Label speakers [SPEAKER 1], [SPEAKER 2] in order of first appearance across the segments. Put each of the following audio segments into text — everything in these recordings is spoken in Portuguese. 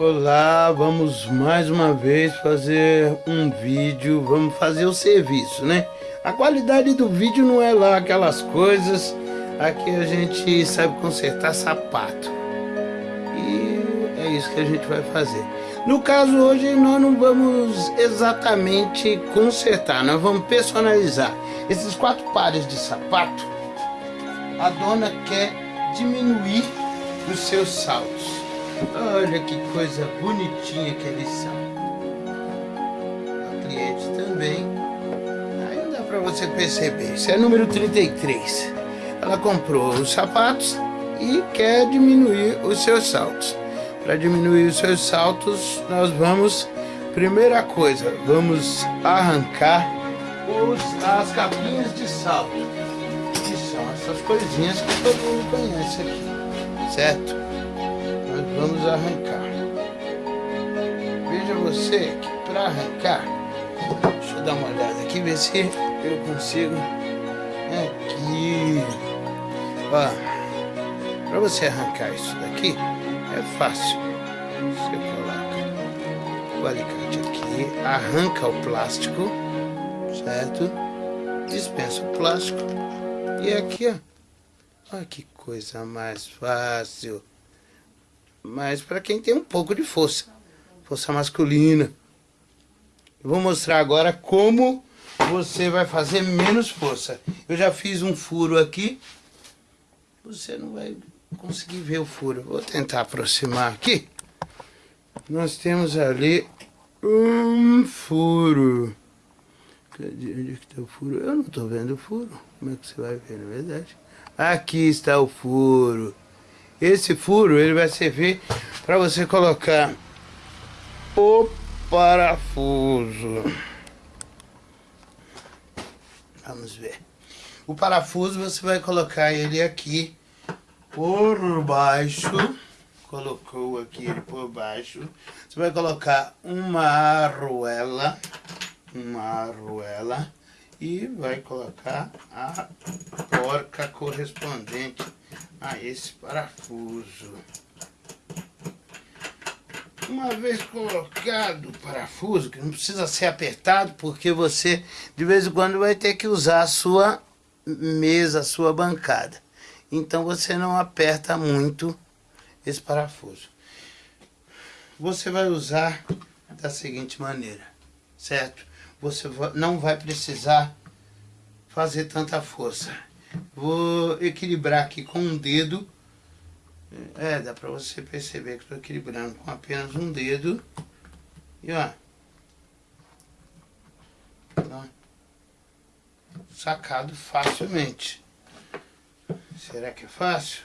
[SPEAKER 1] Olá, vamos mais uma vez fazer um vídeo, vamos fazer o serviço, né? A qualidade do vídeo não é lá aquelas coisas, aqui a gente sabe consertar sapato. E é isso que a gente vai fazer. No caso hoje nós não vamos exatamente consertar, nós vamos personalizar. Esses quatro pares de sapato, a dona quer diminuir os seus saltos. Olha que coisa bonitinha que eles são. A cliente também. Aí dá para você perceber. Isso é número 33. Ela comprou os sapatos e quer diminuir os seus saltos. Para diminuir os seus saltos, nós vamos... Primeira coisa, vamos arrancar os, as capinhas de salto. Que são essas coisinhas que todo mundo conhece aqui. Certo? Vamos arrancar. Veja você que para arrancar, deixa eu dar uma olhada aqui, ver se eu consigo. Aqui, ó, para você arrancar isso daqui é fácil. Você coloca o alicate aqui, arranca o plástico, certo? Dispensa o plástico e aqui, ó, olha que coisa mais fácil mas para quem tem um pouco de força, força masculina. Eu vou mostrar agora como você vai fazer menos força. Eu já fiz um furo aqui, você não vai conseguir ver o furo. Vou tentar aproximar aqui. Nós temos ali um furo. Onde é está o furo? Eu não estou vendo o furo. Como é que você vai ver, na verdade? Aqui está o furo. Esse furo ele vai servir para você colocar o parafuso. Vamos ver. O parafuso você vai colocar ele aqui por baixo. Colocou aqui ele por baixo. Você vai colocar uma arruela. Uma arruela. E vai colocar a porca correspondente a esse parafuso. Uma vez colocado o parafuso, que não precisa ser apertado, porque você de vez em quando vai ter que usar a sua mesa, a sua bancada. Então você não aperta muito esse parafuso. Você vai usar da seguinte maneira, certo? Você não vai precisar fazer tanta força. Vou equilibrar aqui com um dedo. É, dá pra você perceber que estou equilibrando com apenas um dedo. E ó. ó. Sacado facilmente. Será que é fácil?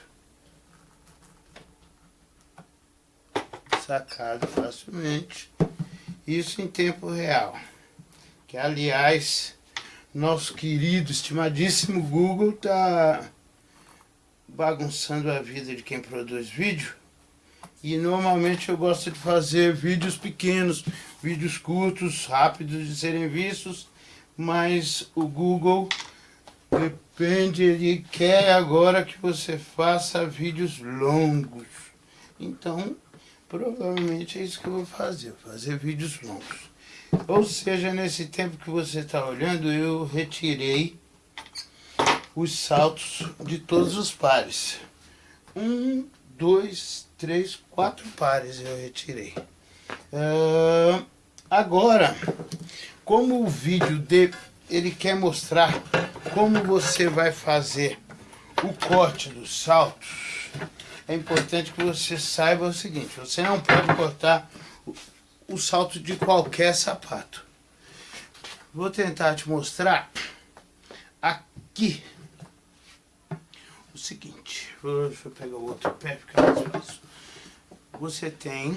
[SPEAKER 1] Sacado facilmente. Isso em tempo real. Que aliás nosso querido, estimadíssimo Google tá bagunçando a vida de quem produz vídeo. E normalmente eu gosto de fazer vídeos pequenos, vídeos curtos, rápidos de serem vistos, mas o Google depende, ele quer agora que você faça vídeos longos. Então, provavelmente é isso que eu vou fazer, fazer vídeos longos. Ou seja, nesse tempo que você está olhando, eu retirei os saltos de todos os pares. Um, dois, três, quatro pares eu retirei. Uh, agora, como o vídeo de, ele quer mostrar como você vai fazer o corte dos saltos, é importante que você saiba o seguinte, você não pode cortar o salto de qualquer sapato. Vou tentar te mostrar aqui o seguinte. Deixa eu pegar o outro pé, fica mais fácil. Você tem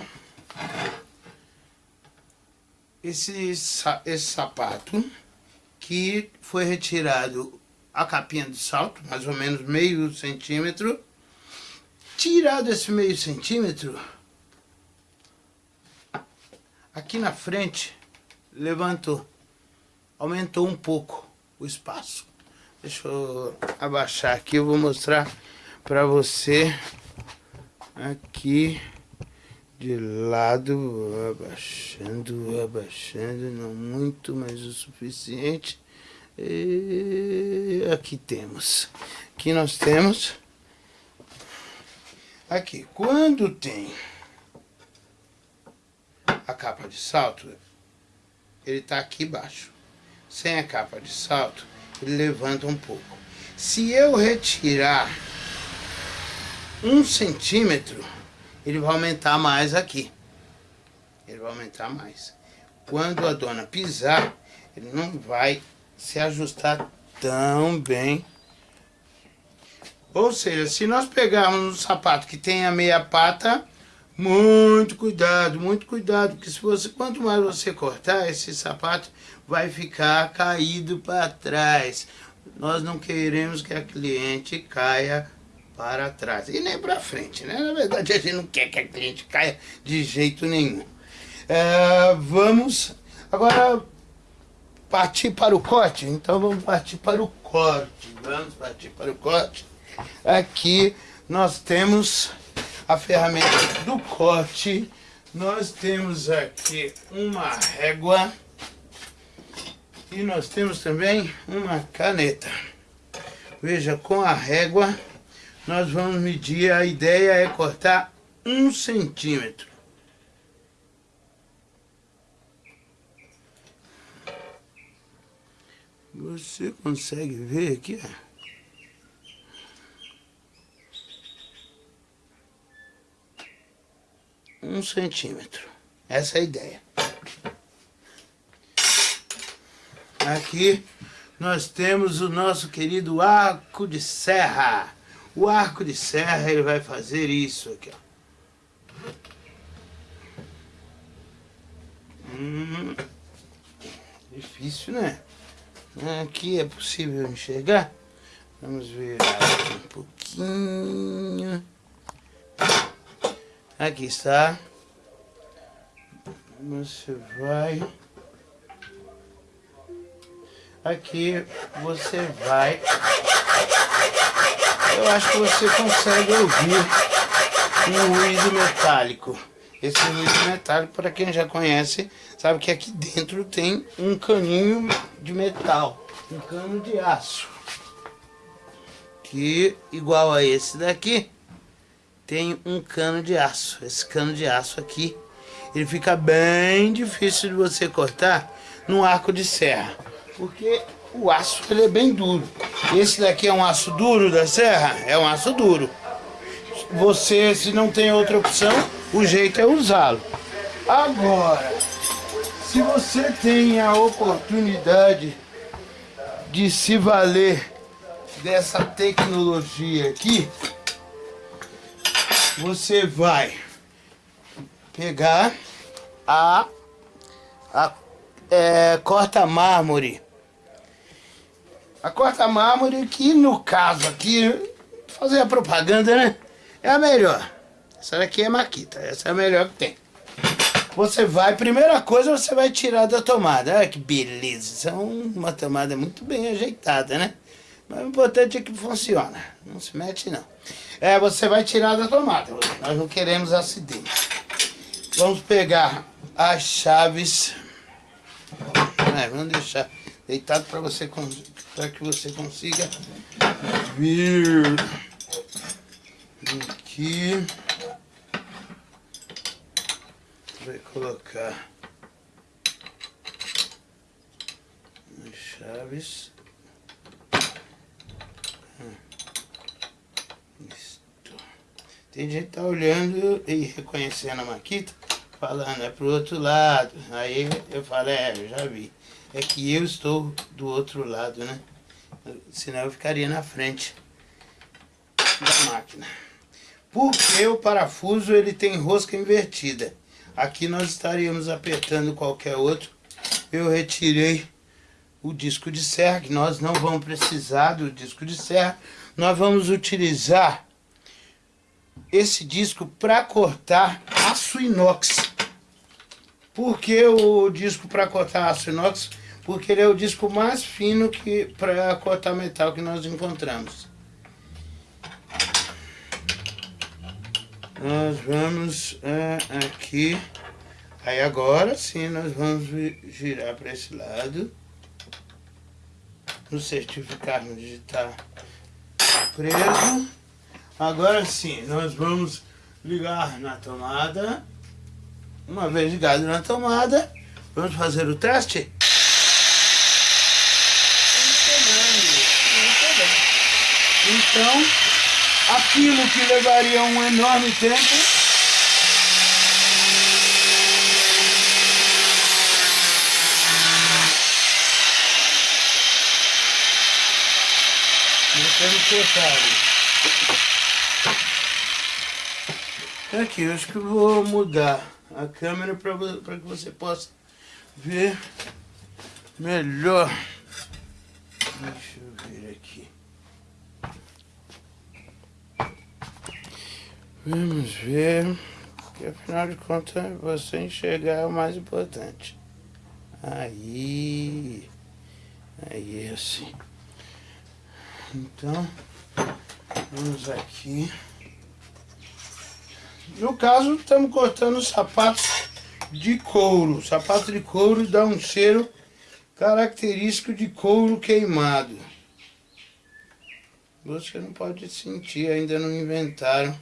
[SPEAKER 1] esse, esse sapato que foi retirado a capinha do salto, mais ou menos meio centímetro. Tirado esse meio centímetro, Aqui na frente, levantou. Aumentou um pouco o espaço. Deixa eu abaixar aqui, eu vou mostrar para você aqui de lado, abaixando, abaixando, não muito, mas o suficiente. E aqui temos, aqui nós temos, aqui, quando tem a capa de salto, ele está aqui embaixo. Sem a capa de salto, ele levanta um pouco. Se eu retirar um centímetro, ele vai aumentar mais aqui. Ele vai aumentar mais. Quando a dona pisar, ele não vai se ajustar tão bem. Ou seja, se nós pegarmos um sapato que tem a meia pata, muito cuidado, muito cuidado, porque se você, quanto mais você cortar, esse sapato vai ficar caído para trás. Nós não queremos que a cliente caia para trás e nem para frente, né? Na verdade, a gente não quer que a cliente caia de jeito nenhum. É, vamos agora partir para o corte? Então vamos partir para o corte. Vamos partir para o corte. Aqui nós temos a ferramenta do corte. Nós temos aqui uma régua. E nós temos também uma caneta. Veja, com a régua nós vamos medir, a ideia é cortar um centímetro. Você consegue ver aqui, Um centímetro. Essa é a ideia. Aqui nós temos o nosso querido arco de serra. O arco de serra, ele vai fazer isso aqui, ó. Hum, difícil, né? Aqui é possível enxergar. Vamos aqui um pouquinho. Aqui está. Você vai... Aqui você vai eu acho que você consegue ouvir um ruído metálico. Esse ruído metálico, para quem já conhece, sabe que aqui dentro tem um caninho de metal, um cano de aço. Que, igual a esse daqui, tem um cano de aço. Esse cano de aço aqui, ele fica bem difícil de você cortar no arco de serra. Porque o aço ele é bem duro. Esse daqui é um aço duro da serra? É um aço duro. Você, se não tem outra opção, o jeito é usá-lo. Agora, se você tem a oportunidade de se valer dessa tecnologia aqui, você vai pegar a, a é, corta mármore a corta mármore que no caso aqui, fazer a propaganda, né? É a melhor. Essa daqui é Maquita, essa é a melhor que tem. Você vai, primeira coisa, você vai tirar da tomada. Olha que beleza, isso é uma tomada muito bem ajeitada, né? Mas o importante é que funciona, não se mete não. É, você vai tirar da tomada, nós não queremos acidente. Vamos pegar as chaves, é, vamos deixar deitado para você para que você consiga vir aqui. Vai colocar as chaves tem gente tá olhando e reconhecendo a maquita falando é pro outro lado aí eu falo é eu já vi é que eu estou do outro lado, né? Senão eu ficaria na frente da máquina. Porque o parafuso ele tem rosca invertida. Aqui nós estaríamos apertando qualquer outro. Eu retirei o disco de serra, que nós não vamos precisar do disco de serra. Nós vamos utilizar esse disco para cortar aço inox. Por que o disco para cortar aço inox? Porque ele é o disco mais fino que para cortar metal que nós encontramos. nós vamos é, aqui. Aí agora sim nós vamos girar para esse lado. No certificar no digitar preso. Agora sim, nós vamos ligar na tomada. Uma vez ligado na tomada, vamos fazer o teste. Então, aquilo que levaria um enorme tempo temos cortado. Aqui, eu acho que eu vou mudar a câmera para que você possa ver melhor. Deixa eu ver aqui. Vamos ver, porque afinal de contas você enxergar é o mais importante. Aí, aí assim. Então, vamos aqui. No caso, estamos cortando sapatos de couro. Sapato de couro dá um cheiro característico de couro queimado. Você não pode sentir, ainda não inventaram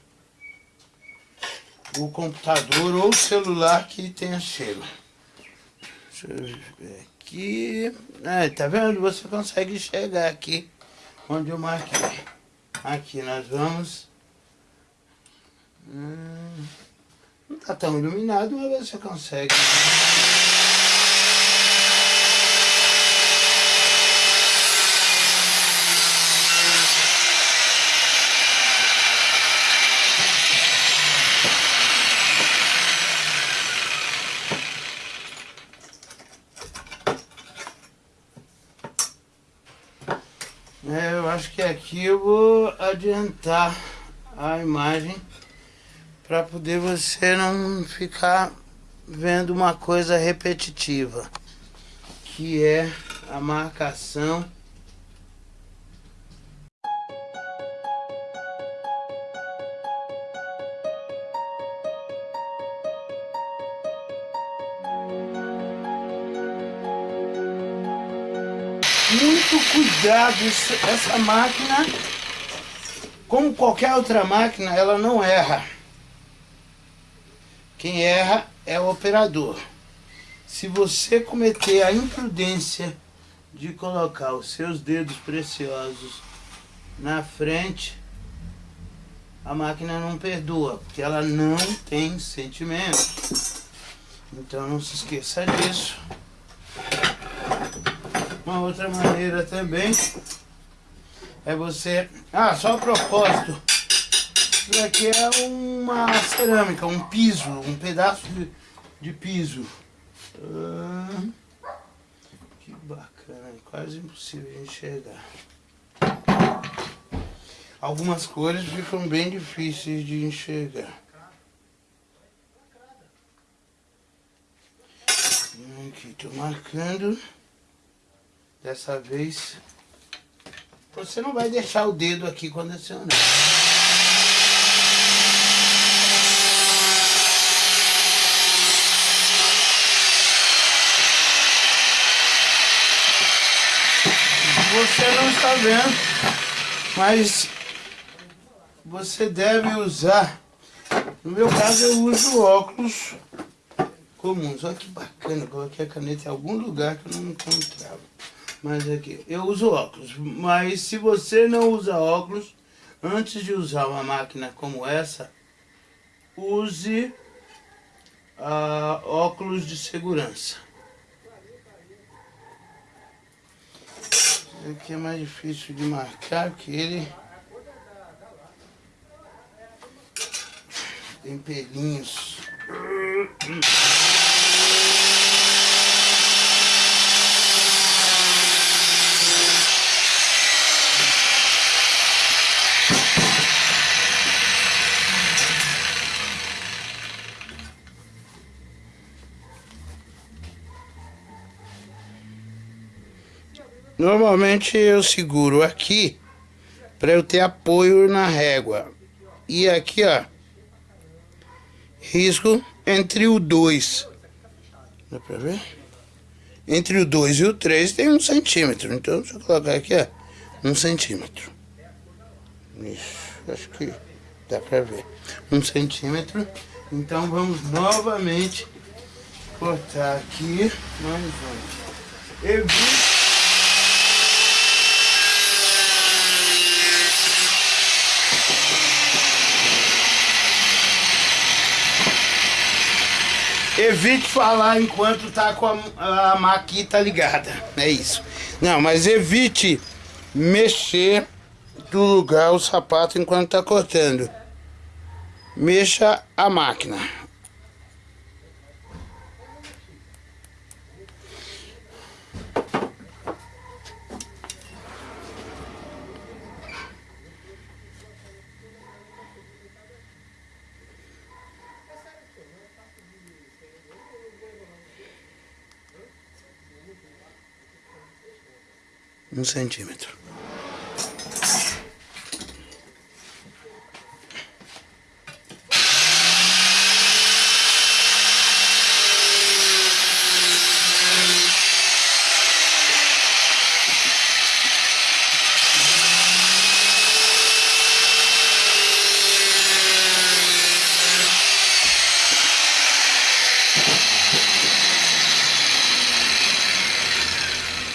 [SPEAKER 1] o computador ou o celular que tenha cheiro. Deixa eu ver aqui. É, tá vendo? Você consegue chegar aqui onde eu marquei. Aqui nós vamos. Hum, não tá tão iluminado, mas você consegue. É, eu acho que aqui eu vou adiantar a imagem para poder você não ficar vendo uma coisa repetitiva, que é a marcação muito cuidado, essa máquina, como qualquer outra máquina, ela não erra. Quem erra é o operador. Se você cometer a imprudência de colocar os seus dedos preciosos na frente, a máquina não perdoa, porque ela não tem sentimento. Então não se esqueça disso. Uma outra maneira também é você... Ah, só a propósito. Isso aqui é uma cerâmica, um piso, um pedaço de, de piso. Ah, que bacana, quase impossível de enxergar. Algumas cores ficam bem difíceis de enxergar. Aqui, estou marcando. Dessa vez, você não vai deixar o dedo aqui quando acionar. Você não está vendo, mas você deve usar. No meu caso, eu uso óculos comuns. Olha que bacana, coloquei a caneta em algum lugar que eu não encontrava. Mas aqui, eu uso óculos, mas se você não usa óculos, antes de usar uma máquina como essa, use uh, óculos de segurança. Esse aqui é mais difícil de marcar, que ele tem pelinhos. Normalmente eu seguro aqui para eu ter apoio na régua. E aqui, ó, risco entre o 2. Dá pra ver? Entre o 2 e o 3 tem um centímetro. Então, deixa eu colocar aqui, ó. Um centímetro. Isso, acho que dá pra ver. Um centímetro. Então, vamos novamente cortar aqui. Mais um. Evite Evite falar enquanto tá com a, a maquita ligada. É isso. Não, mas evite mexer do lugar o sapato enquanto tá cortando. Mexa a máquina. Um centímetro.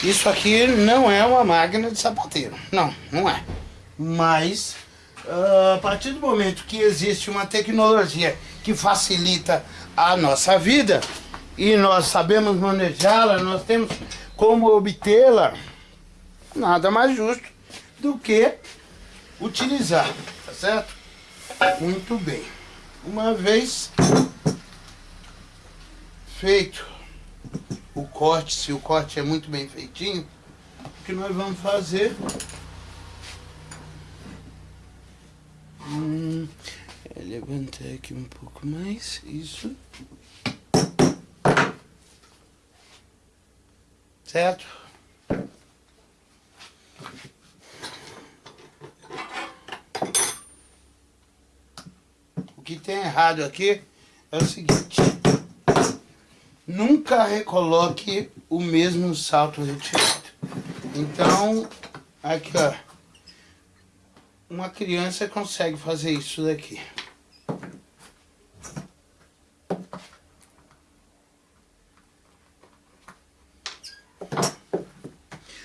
[SPEAKER 1] Isso aqui não é uma máquina de sapateiro. Não, não é. Mas, uh, a partir do momento que existe uma tecnologia que facilita a nossa vida e nós sabemos manejá-la, nós temos como obtê-la, nada mais justo do que utilizar, tá certo? Muito bem. Uma vez feito o corte, se o corte é muito bem feitinho, o que nós vamos fazer... Hum, é levantar aqui um pouco mais, isso. Certo? O que tem errado aqui é o seguinte nunca recoloque o mesmo salto retirado. Então, aqui ó, uma criança consegue fazer isso daqui.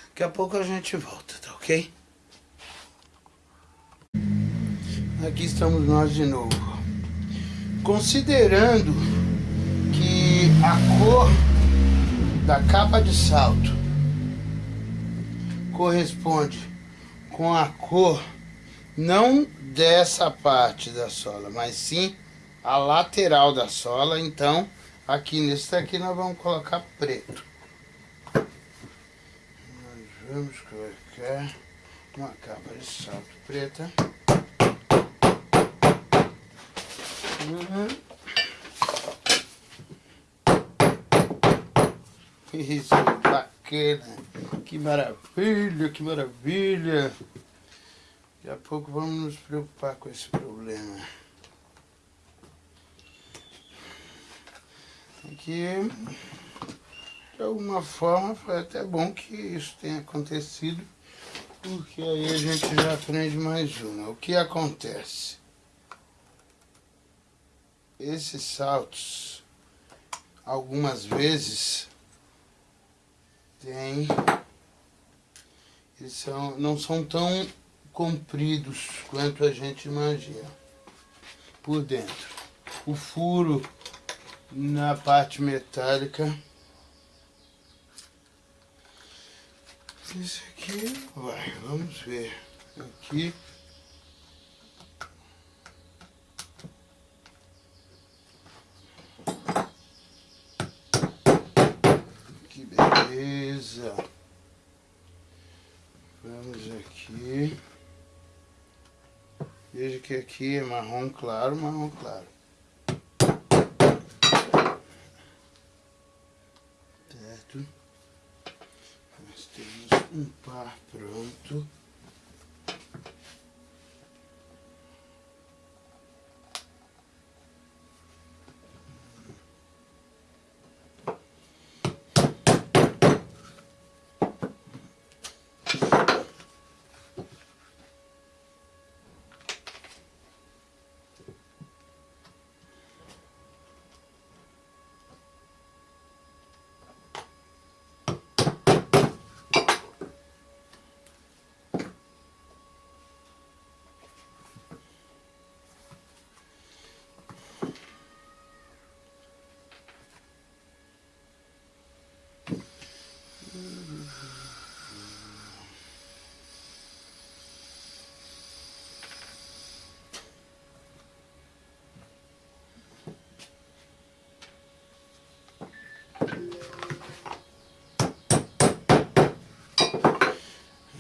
[SPEAKER 1] Daqui a pouco a gente volta, tá ok? Aqui estamos nós de novo. Considerando a cor da capa de salto corresponde com a cor não dessa parte da sola, mas sim a lateral da sola. Então, aqui nesse daqui nós vamos colocar preto. Nós vamos colocar uma capa de salto preta. Uhum. Isso, bacana. Que maravilha, que maravilha. Daqui a pouco vamos nos preocupar com esse problema. Aqui, de alguma forma, foi até bom que isso tenha acontecido, porque aí a gente já aprende mais uma. O que acontece? Esses saltos, algumas vezes, tem... Eles são, não são tão compridos quanto a gente imagina. Por dentro. O furo na parte metálica. Esse aqui vai, vamos ver. Aqui. Beleza. Vamos aqui. Veja que aqui é marrom claro, marrom claro. Certo? Nós temos um par pronto.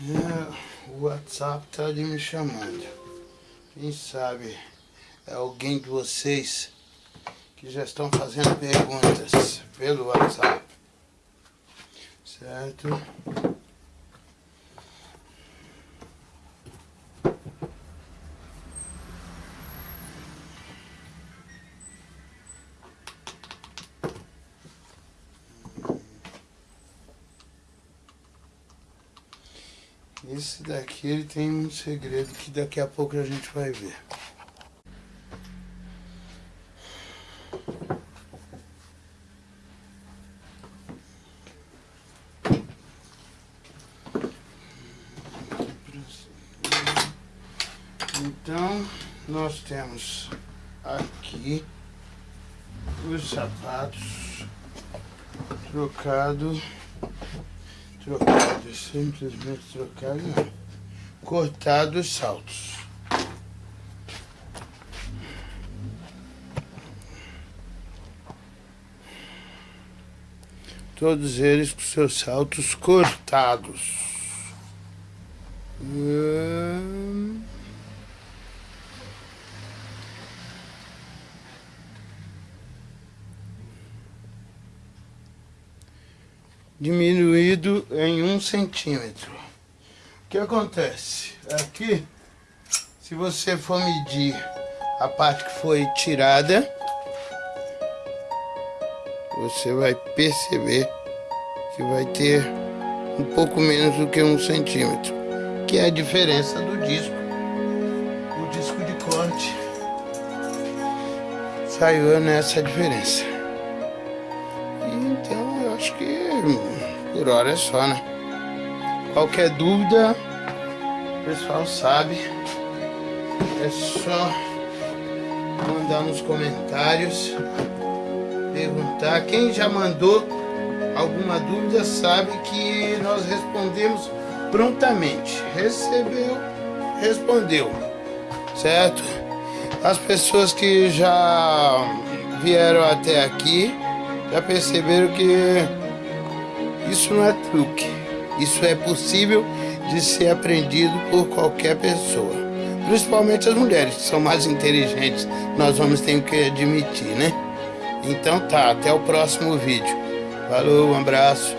[SPEAKER 1] É, o WhatsApp tá ali me chamando. Quem sabe é alguém de vocês que já estão fazendo perguntas pelo WhatsApp. Certo? Esse daqui ele tem um segredo que daqui a pouco a gente vai ver. Então, nós temos aqui os sapatos trocado trocado, simplesmente trocado não, cortado os saltos. Todos eles com seus saltos cortados. Hum... diminuído em um centímetro. O que acontece? Aqui, se você for medir a parte que foi tirada, você vai perceber que vai ter um pouco menos do que um centímetro, que é a diferença do disco. O disco de corte saiu nessa diferença. Por hora só, né? Qualquer dúvida, o pessoal sabe. É só mandar nos comentários, perguntar. Quem já mandou alguma dúvida sabe que nós respondemos prontamente. Recebeu, respondeu, certo? As pessoas que já vieram até aqui já perceberam que isso não é truque. Isso é possível de ser aprendido por qualquer pessoa. Principalmente as mulheres, que são mais inteligentes. Nós vamos ter que admitir, né? Então tá, até o próximo vídeo. Falou, um abraço.